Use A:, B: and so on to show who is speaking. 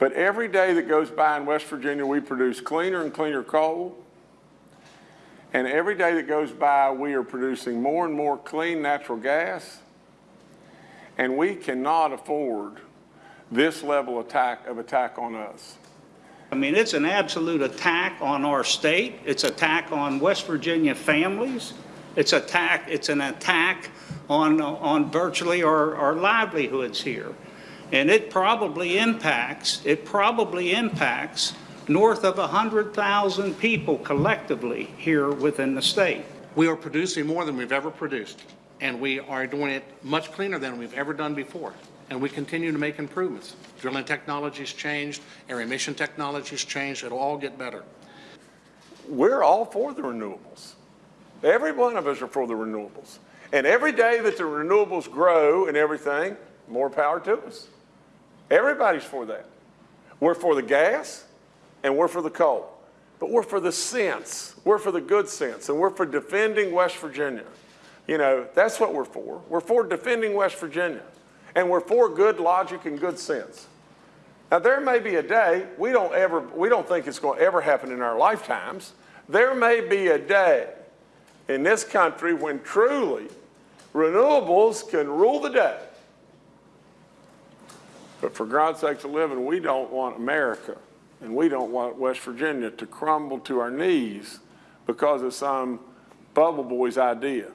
A: But every day that goes by in West Virginia, we produce cleaner and cleaner coal. And every day that goes by, we are producing more and more clean natural gas. And we cannot afford this level attack of attack on us.
B: I mean, it's an absolute attack on our state. It's attack on West Virginia families. It's attack, it's an attack on, on virtually our, our livelihoods here. And it probably impacts, it probably impacts north of 100,000 people collectively here within the state.
C: We are producing more than we've ever produced, and we are doing it much cleaner than we've ever done before. And we continue to make improvements. Drilling technology's changed, air emission technology's changed, it'll all get better.
A: We're all for the renewables. Every one of us are for the renewables. And every day that the renewables grow and everything, more power to us. Everybody's for that. We're for the gas and we're for the coal. But we're for the sense. We're for the good sense. And we're for defending West Virginia. You know, that's what we're for. We're for defending West Virginia. And we're for good logic and good sense. Now, there may be a day, we don't ever, we don't think it's going to ever happen in our lifetimes. There may be a day in this country when truly renewables can rule the day. But for God's sakes of living, we don't want America and we don't want West Virginia to crumble to our knees because of some bubble boy's idea.